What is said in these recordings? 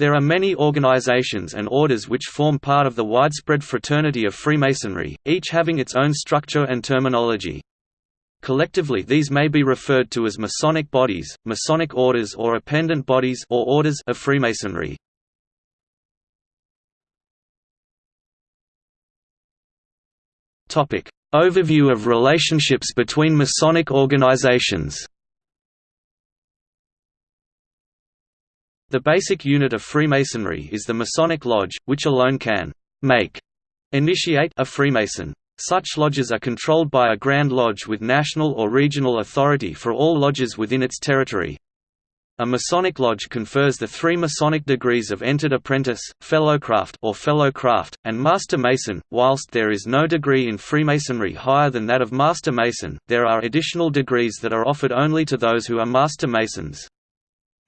There are many organizations and orders which form part of the widespread fraternity of Freemasonry, each having its own structure and terminology. Collectively these may be referred to as Masonic bodies, Masonic orders or appendant bodies or orders of Freemasonry. Topic: Overview of relationships between Masonic organizations. The basic unit of Freemasonry is the Masonic Lodge, which alone can make initiate a Freemason. Such lodges are controlled by a Grand Lodge with national or regional authority for all lodges within its territory. A Masonic lodge confers the three Masonic degrees of Entered Apprentice, Fellowcraft or Fellow Craft, and Master Mason. Whilst there is no degree in Freemasonry higher than that of Master Mason, there are additional degrees that are offered only to those who are Master Masons.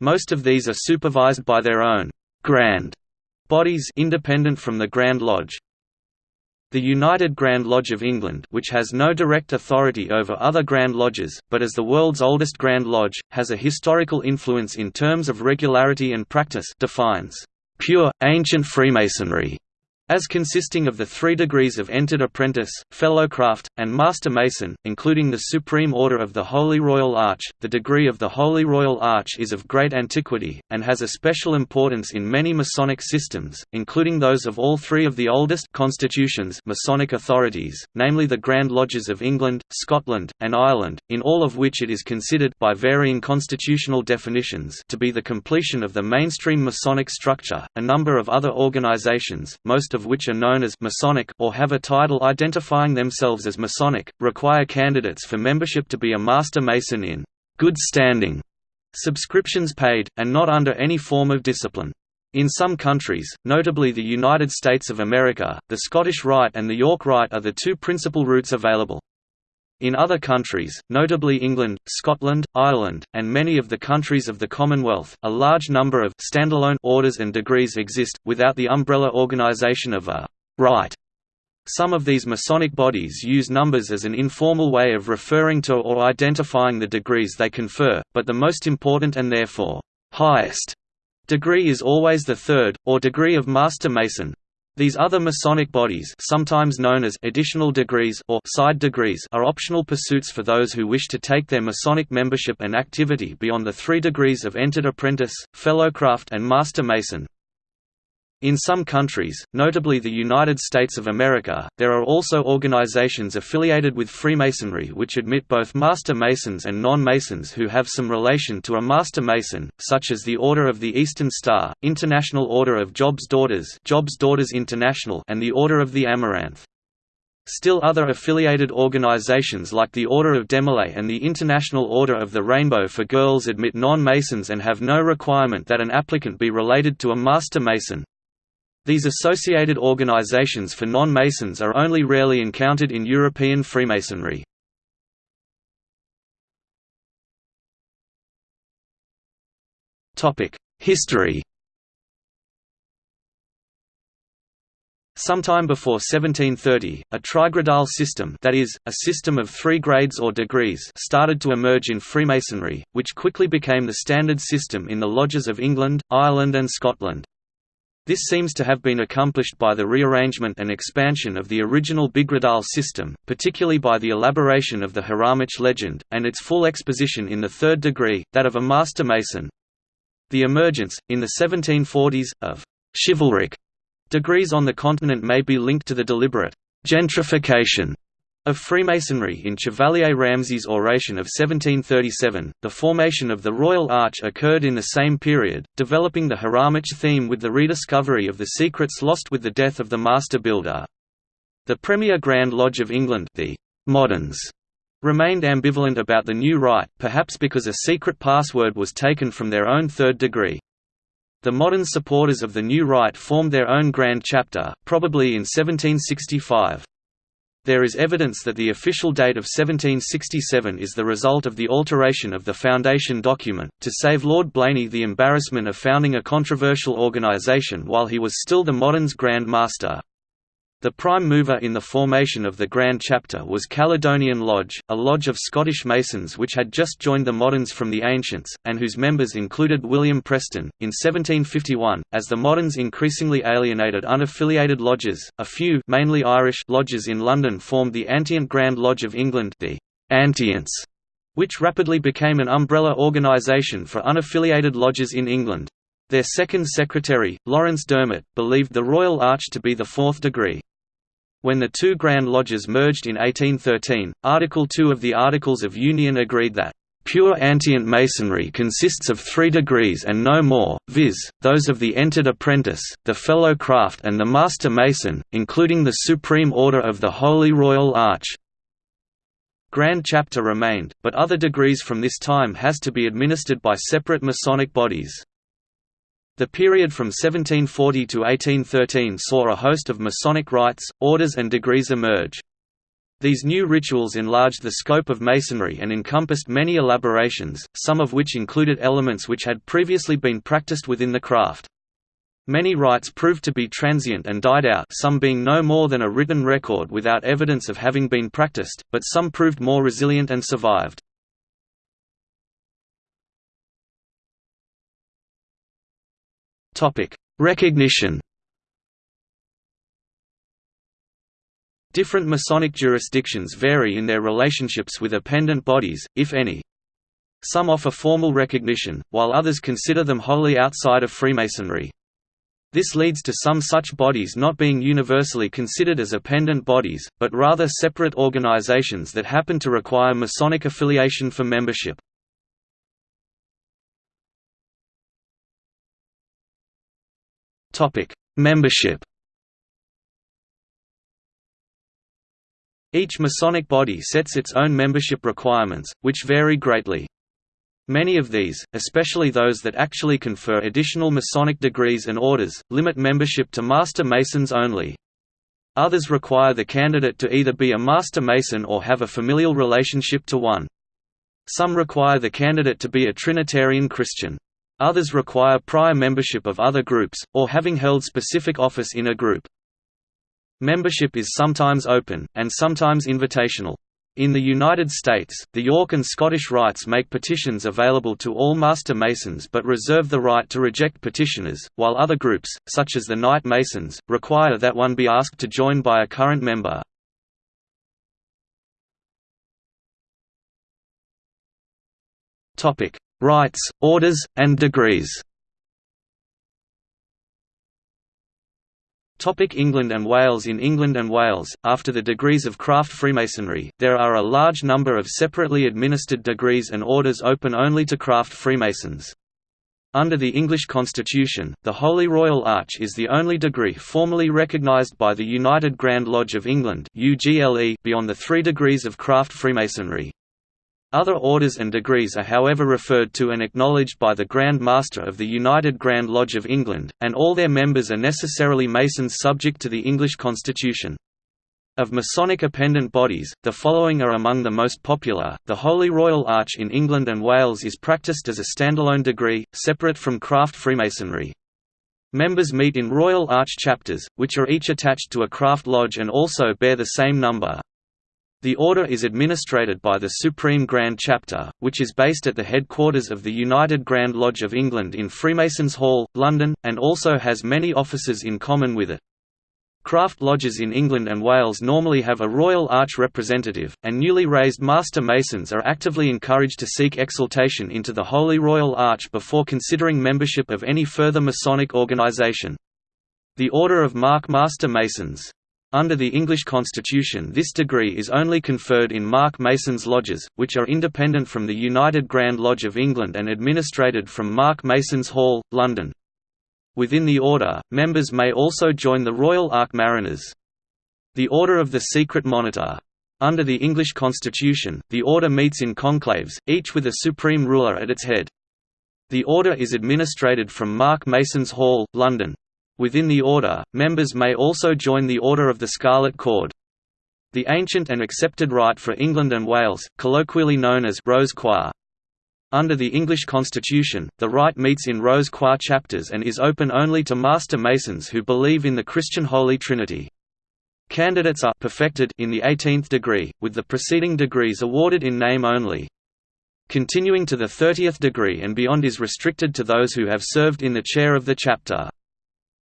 Most of these are supervised by their own Grand bodies independent from the Grand Lodge. The United Grand Lodge of England which has no direct authority over other Grand Lodges, but as the world's oldest Grand Lodge, has a historical influence in terms of regularity and practice defines pure, ancient Freemasonry as consisting of the three degrees of entered apprentice, fellowcraft, and master mason, including the Supreme Order of the Holy Royal Arch. The degree of the Holy Royal Arch is of great antiquity, and has a special importance in many Masonic systems, including those of all three of the oldest constitutions Masonic authorities, namely the Grand Lodges of England, Scotland, and Ireland, in all of which it is considered by varying constitutional definitions to be the completion of the mainstream Masonic structure. A number of other organizations, most of of which are known as Masonic or have a title identifying themselves as Masonic, require candidates for membership to be a Master Mason in good standing, subscriptions paid, and not under any form of discipline. In some countries, notably the United States of America, the Scottish Rite and the York Rite are the two principal routes available. In other countries, notably England, Scotland, Ireland, and many of the countries of the Commonwealth, a large number of standalone orders and degrees exist, without the umbrella organization of a «rite». Some of these Masonic bodies use numbers as an informal way of referring to or identifying the degrees they confer, but the most important and therefore highest degree is always the third, or degree of Master Mason. These other Masonic bodies sometimes known as additional degrees or side degrees are optional pursuits for those who wish to take their Masonic membership and activity beyond the three degrees of Entered Apprentice, Fellowcraft and Master Mason. In some countries, notably the United States of America, there are also organizations affiliated with Freemasonry which admit both Master Masons and non-Masons who have some relation to a Master Mason, such as the Order of the Eastern Star, International Order of Job's Daughters, Job's Daughters International, and the Order of the Amaranth. Still other affiliated organizations like the Order of Demolay and the International Order of the Rainbow for Girls admit non-Masons and have no requirement that an applicant be related to a Master Mason. These associated organizations for non-Masons are only rarely encountered in European Freemasonry. History Sometime before 1730, a trigradal system that is, a system of three grades or degrees started to emerge in Freemasonry, which quickly became the standard system in the lodges of England, Ireland and Scotland. This seems to have been accomplished by the rearrangement and expansion of the original Bigradal system, particularly by the elaboration of the Hiramic legend, and its full exposition in the third degree, that of a Master Mason. The emergence, in the 1740s, of «chivalric» degrees on the continent may be linked to the deliberate «gentrification» Of Freemasonry in Chevalier Ramsay's oration of 1737, the formation of the Royal Arch occurred in the same period, developing the Hiramic theme with the rediscovery of the secrets lost with the death of the master builder. The Premier Grand Lodge of England the moderns, remained ambivalent about the new rite, perhaps because a secret password was taken from their own third degree. The modern supporters of the new rite formed their own Grand Chapter, probably in 1765. There is evidence that the official date of 1767 is the result of the alteration of the foundation document, to save Lord Blayney the embarrassment of founding a controversial organisation while he was still the Moderns Grand Master. The prime mover in the formation of the Grand Chapter was Caledonian Lodge, a lodge of Scottish Masons which had just joined the moderns from the ancients, and whose members included William Preston. In 1751, as the moderns increasingly alienated unaffiliated lodges, a few mainly Irish lodges in London formed the Antient Grand Lodge of England the Antients, which rapidly became an umbrella organisation for unaffiliated lodges in England. Their second secretary, Laurence Dermott, believed the Royal Arch to be the fourth degree. When the two Grand Lodges merged in 1813, Article 2 of the Articles of Union agreed that Pure Antient Masonry consists of three degrees and no more, viz., those of the entered apprentice, the fellow craft and the master mason, including the Supreme Order of the Holy Royal Arch. Grand Chapter remained, but other degrees from this time has to be administered by separate Masonic bodies. The period from 1740 to 1813 saw a host of Masonic rites, orders and degrees emerge. These new rituals enlarged the scope of Masonry and encompassed many elaborations, some of which included elements which had previously been practiced within the craft. Many rites proved to be transient and died out some being no more than a written record without evidence of having been practiced, but some proved more resilient and survived. Topic: Recognition. Different Masonic jurisdictions vary in their relationships with appendant bodies, if any. Some offer formal recognition, while others consider them wholly outside of Freemasonry. This leads to some such bodies not being universally considered as appendant bodies, but rather separate organizations that happen to require Masonic affiliation for membership. Topic: Membership. Each Masonic body sets its own membership requirements, which vary greatly. Many of these, especially those that actually confer additional Masonic degrees and orders, limit membership to Master Masons only. Others require the candidate to either be a Master Mason or have a familial relationship to one. Some require the candidate to be a Trinitarian Christian. Others require prior membership of other groups, or having held specific office in a group. Membership is sometimes open, and sometimes invitational. In the United States, the York and Scottish Rites make petitions available to all Master Masons but reserve the right to reject petitioners, while other groups, such as the Knight Masons, require that one be asked to join by a current member. Rites, orders, and degrees Topic England and Wales In England and Wales, after the degrees of craft Freemasonry, there are a large number of separately administered degrees and orders open only to craft Freemasons. Under the English Constitution, the Holy Royal Arch is the only degree formally recognised by the United Grand Lodge of England beyond the three degrees of craft Freemasonry. Other orders and degrees are however referred to and acknowledged by the Grand Master of the United Grand Lodge of England, and all their members are necessarily Masons subject to the English Constitution. Of Masonic appendant bodies, the following are among the most popular. The Holy Royal Arch in England and Wales is practiced as a standalone degree, separate from craft Freemasonry. Members meet in Royal Arch chapters, which are each attached to a craft lodge and also bear the same number. The order is administrated by the Supreme Grand Chapter, which is based at the headquarters of the United Grand Lodge of England in Freemasons Hall, London, and also has many offices in common with it. Craft lodges in England and Wales normally have a Royal Arch representative, and newly raised Master Masons are actively encouraged to seek exaltation into the Holy Royal Arch before considering membership of any further Masonic organisation. The Order of Mark Master Masons under the English constitution this degree is only conferred in Mark Masons lodges, which are independent from the United Grand Lodge of England and administrated from Mark Masons Hall, London. Within the order, members may also join the Royal Ark Mariners. The Order of the Secret Monitor. Under the English constitution, the order meets in conclaves, each with a supreme ruler at its head. The order is administrated from Mark Masons Hall, London. Within the order, members may also join the Order of the Scarlet Cord. The ancient and accepted rite for England and Wales, colloquially known as Rose Croix. Under the English constitution, the rite meets in Rose Croix chapters and is open only to Master Masons who believe in the Christian Holy Trinity. Candidates are perfected in the 18th degree, with the preceding degrees awarded in name only. Continuing to the 30th degree and beyond is restricted to those who have served in the chair of the chapter.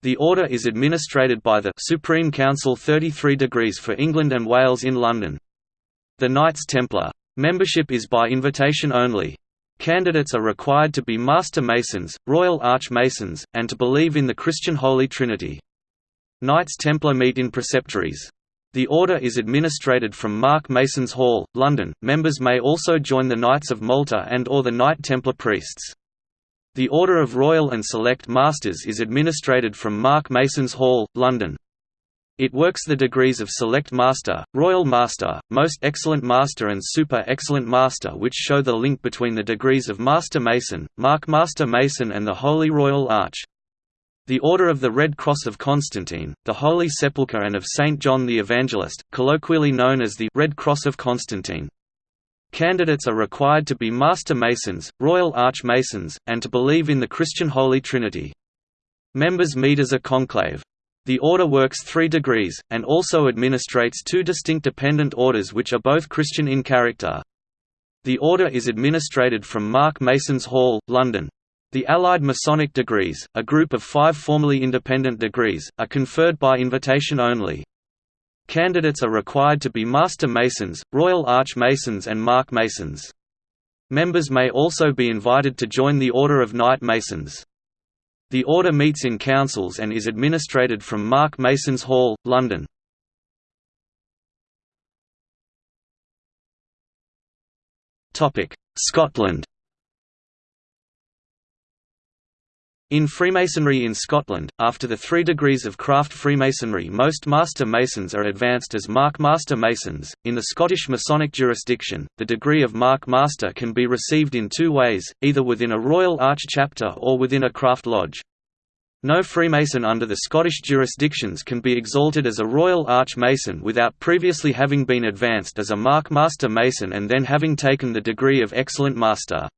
The order is administrated by the Supreme Council 33 degrees for England and Wales in London. The Knights Templar. Membership is by invitation only. Candidates are required to be Master Masons, Royal Arch Masons, and to believe in the Christian Holy Trinity. Knights Templar meet in preceptories. The order is administrated from Mark Masons Hall, London. Members may also join the Knights of Malta and or the Knight Templar priests. The Order of Royal and Select Masters is administrated from Mark Masons Hall, London. It works the degrees of Select Master, Royal Master, Most Excellent Master and Super Excellent Master which show the link between the degrees of Master Mason, Mark Master Mason and the Holy Royal Arch. The Order of the Red Cross of Constantine, the Holy Sepulchre and of Saint John the Evangelist, colloquially known as the Red Cross of Constantine. Candidates are required to be Master Masons, Royal Arch Masons, and to believe in the Christian Holy Trinity. Members meet as a conclave. The order works three degrees, and also administrates two distinct dependent orders which are both Christian in character. The order is administrated from Mark Masons Hall, London. The Allied Masonic degrees, a group of five formally independent degrees, are conferred by invitation only. Candidates are required to be Master Masons, Royal Arch Masons and Mark Masons. Members may also be invited to join the Order of Knight Masons. The order meets in councils and is administrated from Mark Masons Hall, London. Scotland In Freemasonry in Scotland, after the three degrees of craft Freemasonry most Master Masons are advanced as Mark Master Masons. In the Scottish Masonic jurisdiction, the degree of Mark Master can be received in two ways, either within a Royal Arch chapter or within a craft lodge. No Freemason under the Scottish jurisdictions can be exalted as a Royal Arch Mason without previously having been advanced as a Mark Master Mason and then having taken the degree of Excellent Master.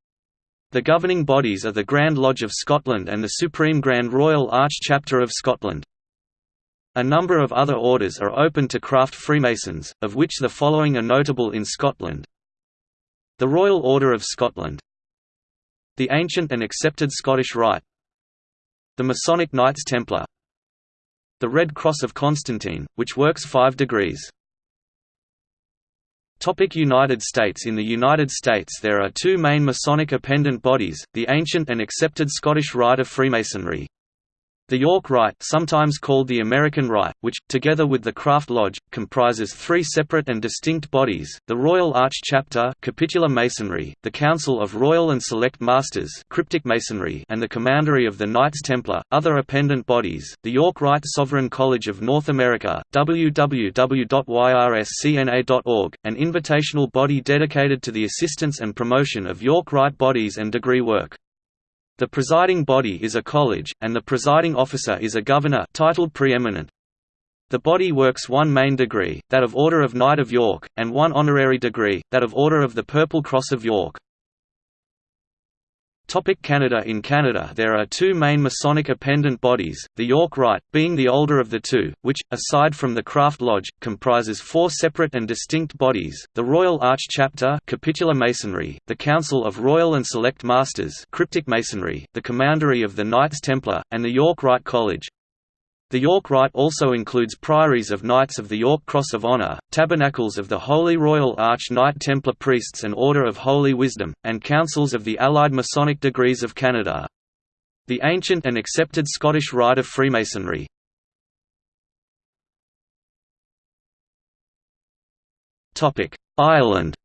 The governing bodies are the Grand Lodge of Scotland and the Supreme Grand Royal Arch Chapter of Scotland. A number of other orders are open to craft Freemasons, of which the following are notable in Scotland. The Royal Order of Scotland The ancient and accepted Scottish Rite The Masonic Knights Templar The Red Cross of Constantine, which works five degrees United States. In the United States there are two main Masonic appendant bodies, the ancient and accepted Scottish Rite of Freemasonry, the York Rite sometimes called the American Rite, which, together with the Craft Lodge, comprises three separate and distinct bodies, the Royal Arch Chapter Capitular Masonry, the Council of Royal and Select Masters Cryptic Masonry and the Commandery of the Knights Templar. Other appendant bodies, the York Rite Sovereign College of North America www.yrscna.org, an invitational body dedicated to the assistance and promotion of York Rite bodies and degree work. The presiding body is a college, and the presiding officer is a governor titled preeminent. The body works one main degree, that of Order of Knight of York, and one honorary degree, that of Order of the Purple Cross of York. Topic Canada In Canada there are two main Masonic appendant bodies, the York Rite, being the older of the two, which, aside from the Craft Lodge, comprises four separate and distinct bodies, the Royal Arch Chapter Capitular Masonry, the Council of Royal and Select Masters Cryptic Masonry, the Commandery of the Knights Templar, and the York Rite College. The York Rite also includes priories of Knights of the York Cross of Honour, tabernacles of the Holy Royal Arch Knight Templar Priests and Order of Holy Wisdom, and councils of the Allied Masonic Degrees of Canada. The ancient and accepted Scottish Rite of Freemasonry. Ireland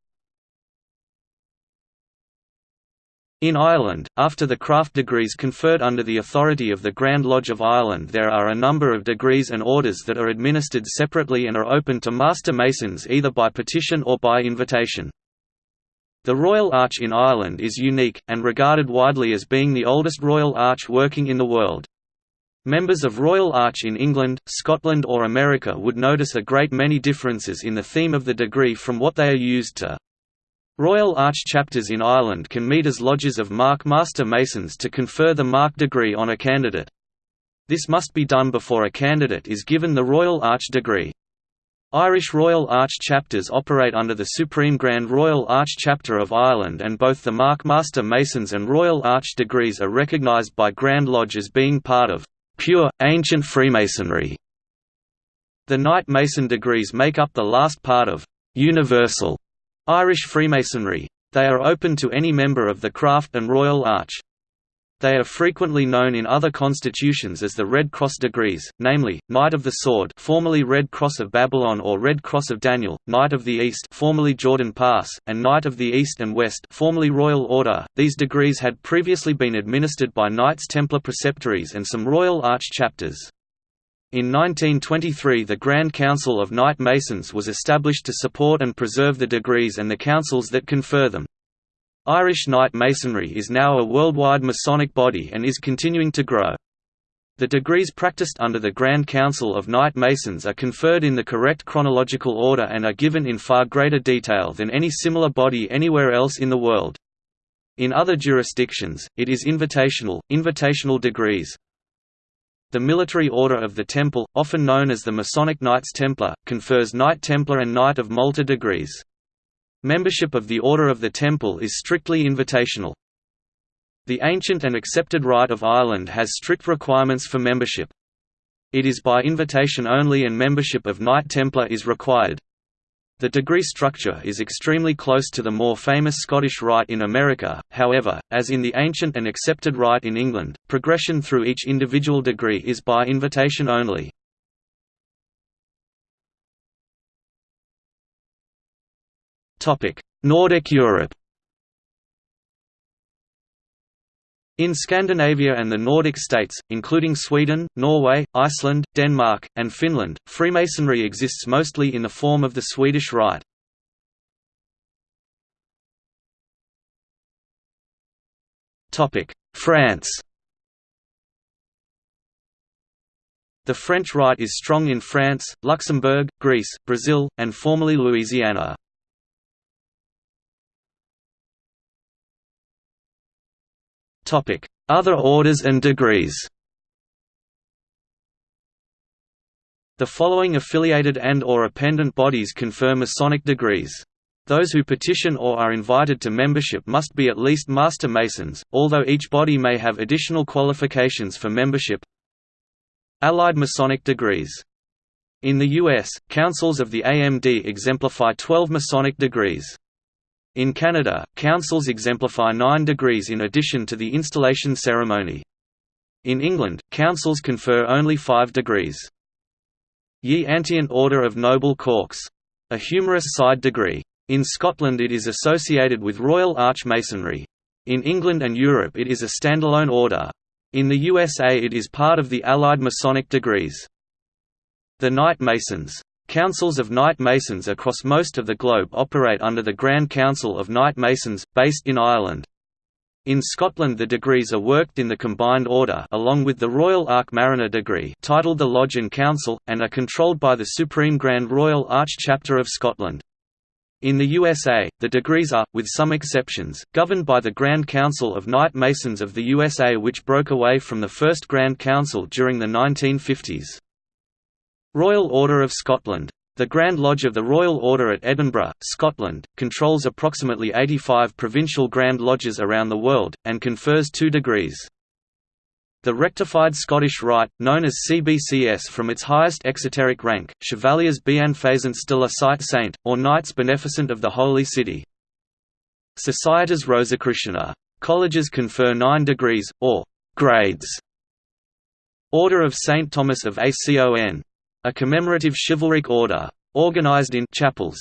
In Ireland, after the craft degrees conferred under the authority of the Grand Lodge of Ireland there are a number of degrees and orders that are administered separately and are open to Master Masons either by petition or by invitation. The Royal Arch in Ireland is unique, and regarded widely as being the oldest Royal Arch working in the world. Members of Royal Arch in England, Scotland or America would notice a great many differences in the theme of the degree from what they are used to. Royal Arch chapters in Ireland can meet as lodges of Mark Master Masons to confer the Mark degree on a candidate. This must be done before a candidate is given the Royal Arch degree. Irish Royal Arch chapters operate under the Supreme Grand Royal Arch Chapter of Ireland and both the Mark Master Masons and Royal Arch degrees are recognised by Grand Lodge as being part of «pure, ancient Freemasonry». The Knight Mason degrees make up the last part of «universal» Irish Freemasonry. They are open to any member of the Craft and Royal Arch. They are frequently known in other constitutions as the Red Cross degrees, namely, Knight of the Sword formerly Red Cross of Babylon or Red Cross of Daniel, Knight of the East formerly Jordan Pass, and Knight of the East and West formerly Royal Order. These degrees had previously been administered by Knights Templar Preceptories and some Royal Arch chapters. In 1923 the Grand Council of Knight Masons was established to support and preserve the degrees and the councils that confer them. Irish Knight Masonry is now a worldwide Masonic body and is continuing to grow. The degrees practiced under the Grand Council of Knight Masons are conferred in the correct chronological order and are given in far greater detail than any similar body anywhere else in the world. In other jurisdictions, it is invitational, invitational degrees. The Military Order of the Temple, often known as the Masonic Knights Templar, confers Knight Templar and Knight of Malta degrees. Membership of the Order of the Temple is strictly invitational. The ancient and accepted rite of Ireland has strict requirements for membership. It is by invitation only and membership of Knight Templar is required. The degree structure is extremely close to the more famous Scottish Rite in America, however, as in the ancient and accepted Rite in England, progression through each individual degree is by invitation only. Nordic Europe In Scandinavia and the Nordic states, including Sweden, Norway, Iceland, Denmark, and Finland, Freemasonry exists mostly in the form of the Swedish Rite. France The French Rite is strong in France, Luxembourg, Greece, Brazil, and formerly Louisiana. Other orders and degrees The following affiliated and or appendant bodies confer Masonic degrees. Those who petition or are invited to membership must be at least Master Masons, although each body may have additional qualifications for membership Allied Masonic degrees. In the U.S., councils of the AMD exemplify 12 Masonic degrees. In Canada, councils exemplify nine degrees in addition to the installation ceremony. In England, councils confer only five degrees. Ye Antient Order of Noble Corks. A humorous side degree. In Scotland it is associated with Royal Arch Masonry. In England and Europe it is a standalone order. In the USA it is part of the Allied Masonic degrees. The Knight Masons Councils of Knight Masons across most of the globe operate under the Grand Council of Knight Masons, based in Ireland. In Scotland the degrees are worked in the Combined Order along with the Royal Arch Mariner degree titled the Lodge and Council, and are controlled by the Supreme Grand Royal Arch Chapter of Scotland. In the USA, the degrees are, with some exceptions, governed by the Grand Council of Knight Masons of the USA which broke away from the First Grand Council during the 1950s. Royal Order of Scotland. The Grand Lodge of the Royal Order at Edinburgh, Scotland, controls approximately 85 provincial Grand Lodges around the world, and confers two degrees. The rectified Scottish Rite, known as CBCS from its highest exoteric rank, Chevaliers Bienfaisants de la Cite Sainte, or Knights Beneficent of the Holy City. Societas Rosicruciana. Colleges confer nine degrees, or grades. Order of St. Thomas of Acon a commemorative chivalric order. Organized in chapels.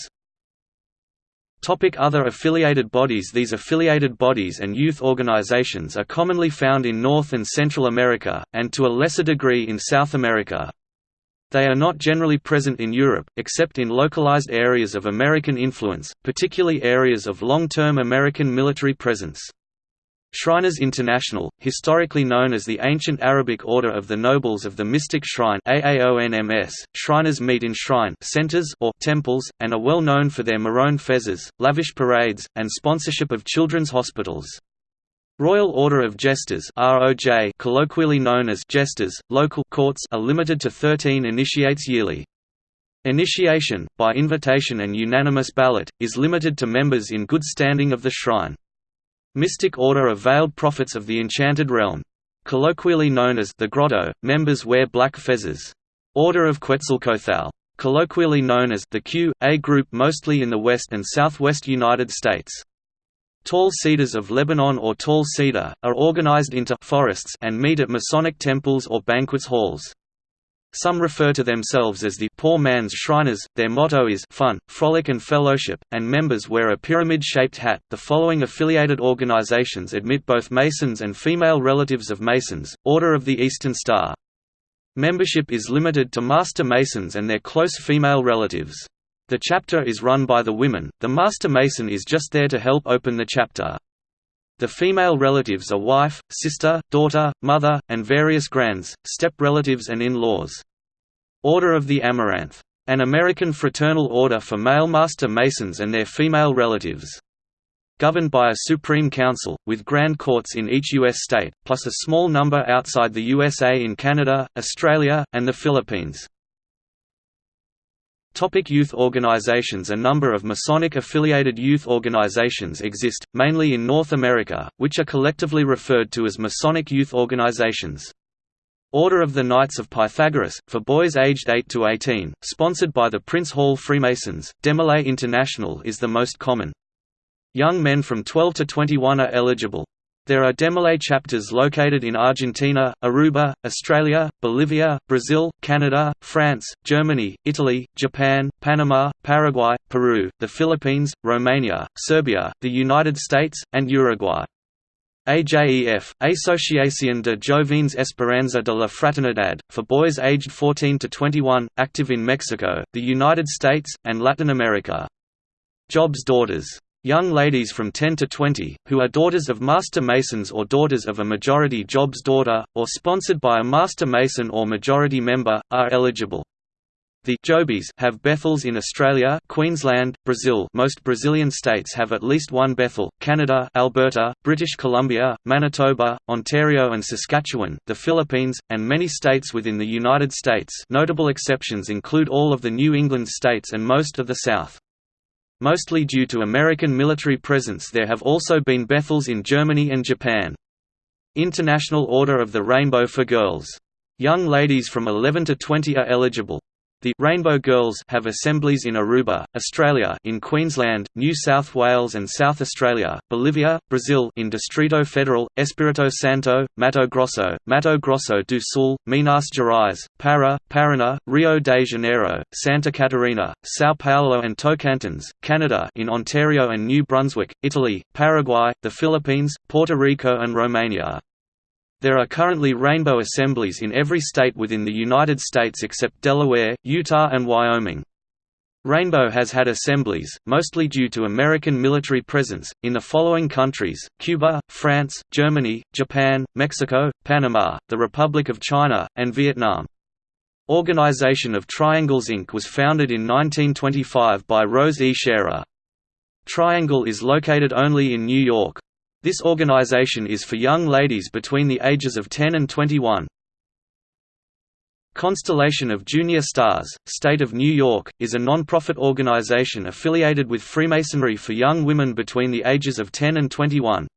Topic other affiliated bodies These affiliated bodies and youth organizations are commonly found in North and Central America, and to a lesser degree in South America. They are not generally present in Europe, except in localized areas of American influence, particularly areas of long-term American military presence. Shriners International, historically known as the Ancient Arabic Order of the Nobles of the Mystic Shrine AAONMS, Shriners meet in shrine centers or temples, and are well known for their maroon fezzes, lavish parades, and sponsorship of children's hospitals. Royal Order of Jesters ROJ, colloquially known as Jesters, local courts are limited to 13 initiates yearly. Initiation, by invitation and unanimous ballot, is limited to members in good standing of the shrine. Mystic Order of Veiled Prophets of the Enchanted Realm. Colloquially known as the Grotto, members wear black fezzes. Order of Quetzalcoatl. Colloquially known as the Q, A group mostly in the west and southwest United States. Tall Cedars of Lebanon or Tall Cedar, are organized into forests and meet at Masonic temples or banquets halls. Some refer to themselves as the poor man's Shriners. Their motto is fun, frolic, and fellowship, and members wear a pyramid shaped hat. The following affiliated organizations admit both Masons and female relatives of Masons Order of the Eastern Star. Membership is limited to Master Masons and their close female relatives. The chapter is run by the women, the Master Mason is just there to help open the chapter. The female relatives are wife, sister, daughter, mother, and various grands, step-relatives and in-laws. Order of the Amaranth. An American fraternal order for male Master Masons and their female relatives. Governed by a Supreme Council, with grand courts in each U.S. state, plus a small number outside the USA in Canada, Australia, and the Philippines. Topic youth organizations A number of Masonic-affiliated youth organizations exist, mainly in North America, which are collectively referred to as Masonic youth organizations. Order of the Knights of Pythagoras, for boys aged 8 to 18, sponsored by the Prince Hall Freemasons, Demolay International is the most common. Young men from 12 to 21 are eligible. There are Demolay chapters located in Argentina, Aruba, Australia, Bolivia, Brazil, Canada, France, Germany, Italy, Japan, Panama, Paraguay, Peru, the Philippines, Romania, Serbia, the United States, and Uruguay. AJEF, Asociación de Jóvenes Esperanza de la Fraternidad, for boys aged 14 to 21, active in Mexico, the United States, and Latin America. Jobs Daughters Young ladies from 10 to 20, who are daughters of Master Masons or daughters of a majority Job's daughter, or sponsored by a Master Mason or majority member, are eligible. The Jobies have Bethels in Australia, Queensland, Brazil. Most Brazilian states have at least one Bethel. Canada, Alberta, British Columbia, Manitoba, Ontario and Saskatchewan, the Philippines, and many states within the United States. Notable exceptions include all of the New England states and most of the South. Mostly due to American military presence there have also been Bethels in Germany and Japan. International Order of the Rainbow for Girls. Young ladies from 11 to 20 are eligible. The Rainbow Girls have assemblies in Aruba, Australia in Queensland, New South Wales and South Australia, Bolivia, Brazil in Distrito Federal, Espirito Santo, Mato Grosso, Mato Grosso do Sul, Minas Gerais, Para, Paraná, Rio de Janeiro, Santa Catarina, São Paulo and Tocantins, Canada in Ontario and New Brunswick, Italy, Paraguay, the Philippines, Puerto Rico and Romania. There are currently rainbow assemblies in every state within the United States except Delaware, Utah and Wyoming. Rainbow has had assemblies, mostly due to American military presence, in the following countries, Cuba, France, Germany, Japan, Mexico, Panama, the Republic of China, and Vietnam. Organization of Triangles Inc. was founded in 1925 by Rose E. Scherer. Triangle is located only in New York. This organization is for young ladies between the ages of 10 and 21. Constellation of Junior Stars, State of New York, is a non-profit organization affiliated with Freemasonry for young women between the ages of 10 and 21.